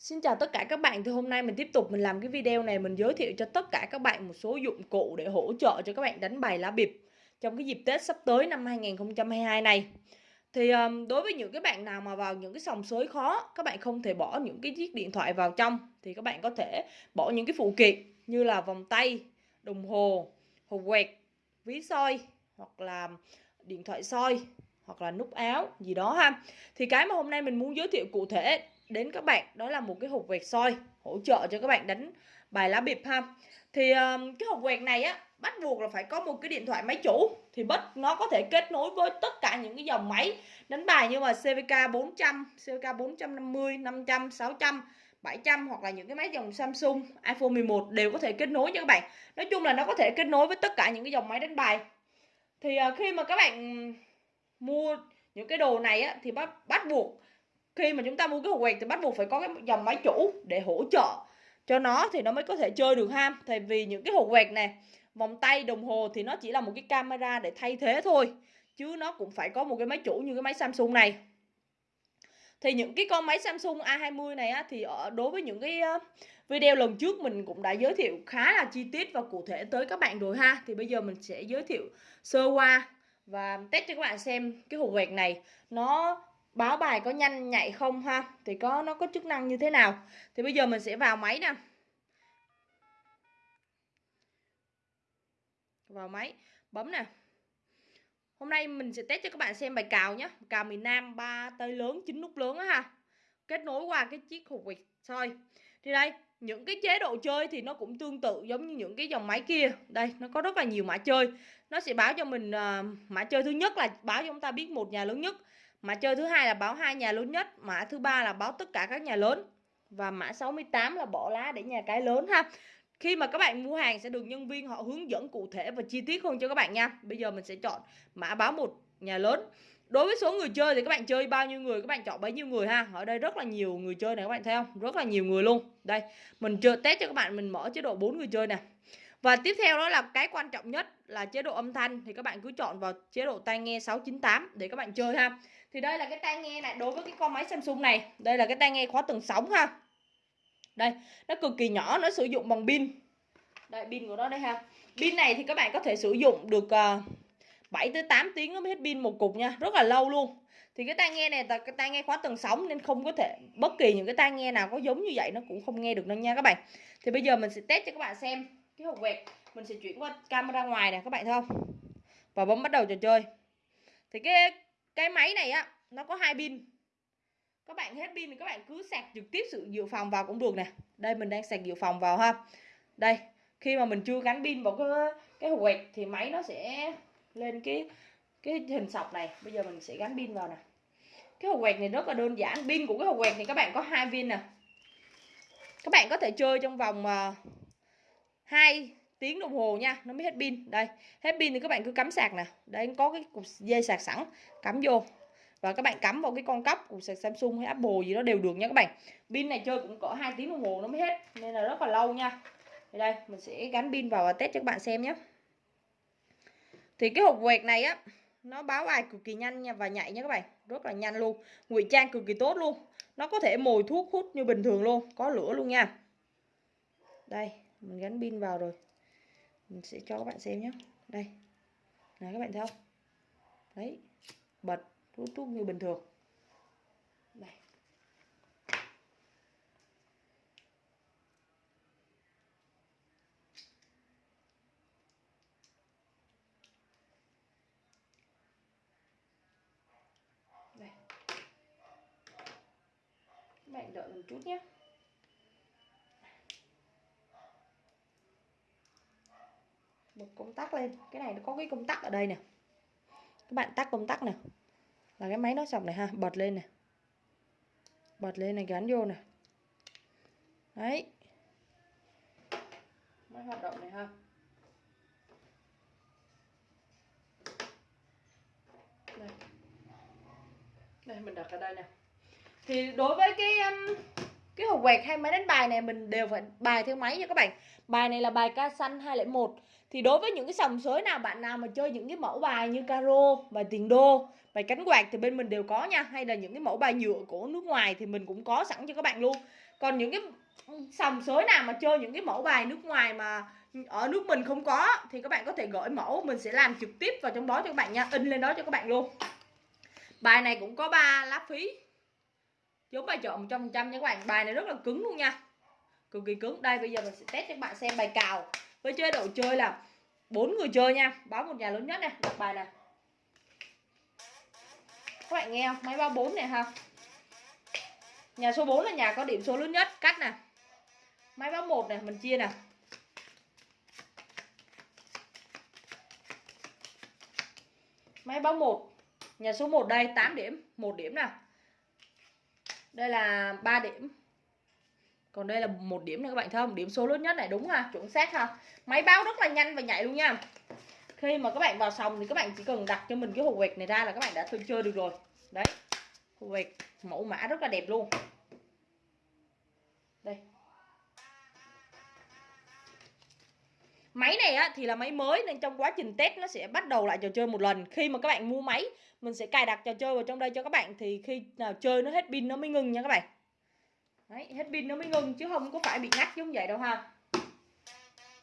Xin chào tất cả các bạn, thì hôm nay mình tiếp tục mình làm cái video này mình giới thiệu cho tất cả các bạn một số dụng cụ để hỗ trợ cho các bạn đánh bài lá bịp trong cái dịp Tết sắp tới năm 2022 này. Thì um, đối với những cái bạn nào mà vào những cái sòng sới khó, các bạn không thể bỏ những cái chiếc điện thoại vào trong thì các bạn có thể bỏ những cái phụ kiện như là vòng tay, đồng hồ, hộp quẹt, ví soi hoặc là điện thoại soi hoặc là nút áo gì đó ha. Thì cái mà hôm nay mình muốn giới thiệu cụ thể đến các bạn đó là một cái hộp quẹt soi hỗ trợ cho các bạn đánh bài lá bịp ha thì um, cái hộp quẹt này á bắt buộc là phải có một cái điện thoại máy chủ thì bất nó có thể kết nối với tất cả những cái dòng máy đánh bài như mà CVK 400, CVK 450, 500, 600 700 hoặc là những cái máy dòng Samsung, iPhone 11 đều có thể kết nối cho các bạn. Nói chung là nó có thể kết nối với tất cả những cái dòng máy đánh bài. Thì ờ, khi mà các bạn mua những cái đồ này á thì bắt bắt buộc khi mà chúng ta mua cái hộp quẹt thì bắt buộc phải có cái dòng máy chủ để hỗ trợ cho nó thì nó mới có thể chơi được ha. Tại vì những cái hộp quẹt này vòng tay đồng hồ thì nó chỉ là một cái camera để thay thế thôi chứ nó cũng phải có một cái máy chủ như cái máy Samsung này. Thì những cái con máy Samsung A20 này á, thì ở đối với những cái ờ, video lần trước mình cũng đã giới thiệu khá là chi tiết và cụ thể tới các bạn rồi ha. Thì bây giờ mình sẽ giới thiệu sơ qua và test cho các bạn xem cái hộp quẹt này. Nó báo bài có nhanh nhạy không ha? Thì có nó có chức năng như thế nào? Thì bây giờ mình sẽ vào máy nè. Vào máy bấm nè. Hôm nay mình sẽ test cho các bạn xem bài cào nhé cào miền Nam ba tay lớn chín nút lớn á ha. Kết nối qua cái chiếc hộp quẹt soi. Thì đây những cái chế độ chơi thì nó cũng tương tự giống như những cái dòng máy kia. Đây nó có rất là nhiều mã chơi. Nó sẽ báo cho mình uh, mã chơi thứ nhất là báo cho chúng ta biết một nhà lớn nhất. Mã chơi thứ hai là báo hai nhà lớn nhất, mã thứ ba là báo tất cả các nhà lớn và mã 68 là bỏ lá để nhà cái lớn ha. Khi mà các bạn mua hàng sẽ được nhân viên họ hướng dẫn cụ thể và chi tiết hơn cho các bạn nha. Bây giờ mình sẽ chọn mã báo một nhà lớn. Đối với số người chơi thì các bạn chơi bao nhiêu người các bạn chọn bấy nhiêu người ha. Ở đây rất là nhiều người chơi này các bạn thấy không? Rất là nhiều người luôn. Đây, mình chơi test cho các bạn mình mở chế độ 4 người chơi nè. Và tiếp theo đó là cái quan trọng nhất là chế độ âm thanh thì các bạn cứ chọn vào chế độ tai nghe 698 để các bạn chơi ha. Thì đây là cái tai nghe này đối với cái con máy Samsung này, đây là cái tai nghe khóa tầng sóng ha. Đây, nó cực kỳ nhỏ, nó sử dụng bằng pin. Đây pin của nó đây ha. Pin này thì các bạn có thể sử dụng được ờ, uh, 7 tới 8 tiếng nó mới hết pin một cục nha, rất là lâu luôn. Thì cái tai nghe này là cái tai nghe khóa tầng sóng nên không có thể bất kỳ những cái tai nghe nào có giống như vậy nó cũng không nghe được đâu nha các bạn. Thì bây giờ mình sẽ test cho các bạn xem cái hộp quẹt mình sẽ chuyển qua camera ngoài này các bạn thấy không? Và bấm bắt đầu trò chơi. Thì cái cái máy này á nó có hai pin. Các bạn hết pin thì các bạn cứ sạc trực tiếp sự dự phòng vào cũng được nè. Đây mình đang sạc dự phòng vào ha. Đây khi mà mình chưa gắn pin vào cái cái hộp quẹt thì máy nó sẽ lên cái cái hình sọc này. Bây giờ mình sẽ gắn pin vào nè. Cái hộp quẹt này rất là đơn giản. Pin của cái hộp quẹt thì các bạn có hai pin nè. Các bạn có thể chơi trong vòng uh, 2 tiếng đồng hồ nha, nó mới hết pin. Đây, hết pin thì các bạn cứ cắm sạc nè. Đây có cái cục dây sạc sẵn, cắm vô. Và các bạn cắm vào cái con cốc của sạc Samsung hay Apple gì đó đều được nha các bạn. Pin này chơi cũng có 2 tiếng đồng hồ, nó mới hết, nên là rất là lâu nha. Thì đây, mình sẽ gắn pin vào và test cho các bạn xem nhé. Thì cái hộp quẹt này á, nó báo bài cực kỳ nhanh nha và nhạy nha các bạn. Rất là nhanh luôn ngụy trang cực kỳ tốt luôn. Nó có thể mồi thuốc hút như bình thường luôn, có lửa luôn nha. Đây mình gắn pin vào rồi. Mình sẽ cho các bạn xem nhé đây. Này, các bạn thấy không? Đấy. Bật, rút rút như bình thường. Đây đây. Các bạn đợi một chút nhé bật công tắc lên. Cái này nó có cái công tắc ở đây nè. Các bạn tắt công tắc nè. Là cái máy nó sọc này ha bật lên nè. Bật lên này gắn vô nè. Đấy. Máy hoạt động này ha. Đây. Đây mình đặt ở đây nè. Thì đối với cái um, cái hộp quẹt hay máy đánh bài này mình đều phải bài theo máy nha các bạn. Bài này là bài ca xanh 201 thì đối với những cái sòng sới nào bạn nào mà chơi những cái mẫu bài như caro, bài tiền đô, bài cánh quạt thì bên mình đều có nha. Hay là những cái mẫu bài nhựa của nước ngoài thì mình cũng có sẵn cho các bạn luôn. Còn những cái sòng sới nào mà chơi những cái mẫu bài nước ngoài mà ở nước mình không có, thì các bạn có thể gửi mẫu, mình sẽ làm trực tiếp vào trong đó cho các bạn nha. In lên đó cho các bạn luôn. Bài này cũng có ba lá phí giống bài chọn trăm phần trăm nha các bạn. Bài này rất là cứng luôn nha. Cực kỳ cứng. Đây, bây giờ mình sẽ test cho các bạn xem bài cào. Với chế độ chơi là bốn người chơi nha. Báo một nhà lớn nhất này. Đặt bài này. Các bạn nghe không? Máy báo bốn này ha. Nhà số 4 là nhà có điểm số lớn nhất. Cắt nè. Máy báo một này, mình chia nè. Máy báo một. Nhà số 1 đây 8 điểm. Một điểm nè đây là 3 điểm. Còn đây là một điểm này các bạn thấy không? Điểm số lớn nhất này, đúng ha, chuẩn xác ha. Máy báo rất là nhanh và nhạy luôn nha. Khi mà các bạn vào sòng thì các bạn chỉ cần đặt cho mình cái hộp quẹt này ra là các bạn đã thôi chơi được rồi. Đấy, hộp quẹt mẫu mã rất là đẹp luôn. Đây máy này á, thì là máy mới nên trong quá trình test nó sẽ bắt đầu lại trò chơi một lần. Khi mà các bạn mua máy mình sẽ cài đặt trò chơi vào trong đây cho các bạn thì khi nào chơi nó hết pin nó mới ngừng nha các bạn. Đấy, hết pin nó mới ngừng chứ không có phải bị ngắt giống vậy đâu ha.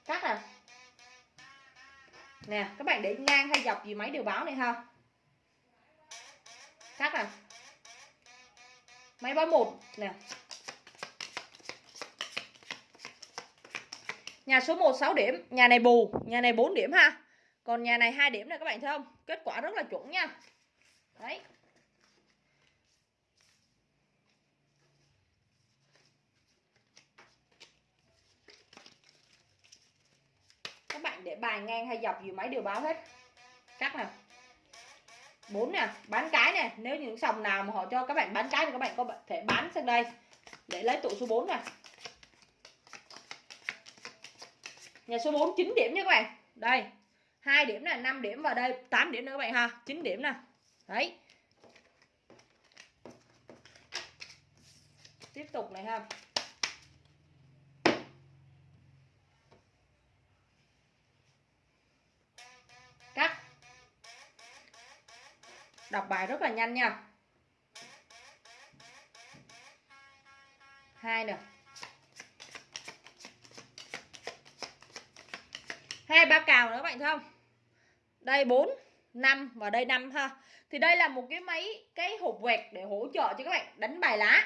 Cắt à. Nè các bạn để ngang hay dọc gì máy đều báo này ha. Cắt à. Máy báo một nè. Nhà số 1 6 điểm, nhà này bù, nhà này 4 điểm ha. Còn nhà này 2 điểm này các bạn thấy không? Kết quả rất là chuẩn nha. Đấy. Các bạn để bài ngang hay dọc gì máy đều báo hết. Cắt nè. 4 nè, bán cái nè, nếu những sòng nào mà họ cho các bạn bán cái thì các bạn có thể bán sang đây để lấy tụ số 4 nè. Nhà số 4 9 điểm nha các bạn. Đây. 2 điểm này 5 điểm và đây 8 điểm nữa các bạn ha. 9 điểm nè. Đấy. Tiếp tục này ha. Cắt. Đọc bài rất là nhanh nha. Hai nè. Hai ba cào nữa các bạn thấy không? Đây 4 5 và đây 5 ha. Thì đây là một cái máy cái hộp quẹt để hỗ trợ cho các bạn đánh bài lá.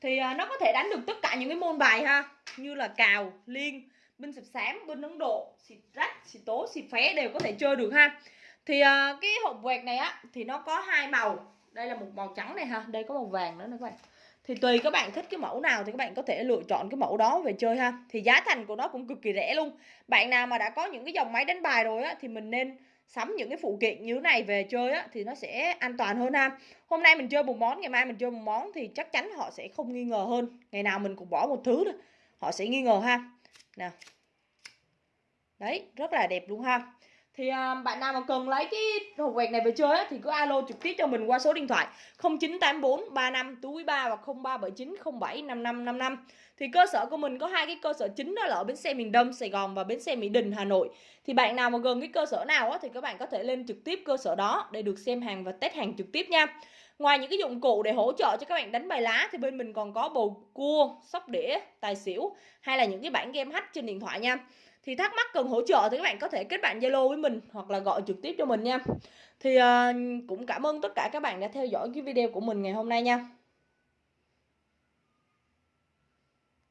Thì à, nó có thể đánh được tất cả những cái môn bài ha. Như là cào liên binh sập sám, binh ấn độ xịt rách xịt tố xịt phé đều có thể chơi được ha. Thì uh, cái hộp quẹt này á thì nó có hai màu. Đây là một màu trắng này ha. Đây có màu vàng nữa nè các bạn thì tùy các bạn thích cái mẫu nào thì các bạn có thể lựa chọn cái mẫu đó về chơi ha. Thì giá thành của nó cũng cực kỳ rẻ luôn. Bạn nào mà đã có những cái dòng máy đánh bài rồi á, thì mình nên sắm những cái phụ kiện như thế này về chơi á, thì nó sẽ an toàn hơn ha. Hôm nay mình chơi một món, ngày mai mình chơi một món thì chắc chắn họ sẽ không nghi ngờ hơn. Ngày nào mình cũng bỏ một thứ thôi, họ sẽ nghi ngờ ha. Nè đấy, rất là đẹp luôn ha thì uh, bạn nào mà cần lấy cái hộp quẹt này về chơi á, thì cứ alo trực tiếp cho mình qua số điện thoại 0984 35 túi 3 và 0379 07 5555 thì cơ sở của mình có hai cái cơ sở chính đó là ở bến xe miền Đông Sài Gòn và bến xe Mỹ Đình Hà Nội. Thì bạn nào mà gần cái cơ sở nào á, thì các bạn có thể lên trực tiếp cơ sở đó để được xem hàng và test hàng trực tiếp nha. Ngoài những cái dụng cụ để hỗ trợ cho các bạn đánh bài lá thì bên mình còn có bầu cua, sóc đĩa, tài xỉu hay là những cái bản game hack trên điện thoại nha thì thắc mắc cần hỗ trợ thì các bạn có thể kết bạn Zalo với mình hoặc là gọi trực tiếp cho mình nha. Thì uh, cũng cảm ơn tất cả các bạn đã theo dõi cái video của mình ngày hôm nay nha.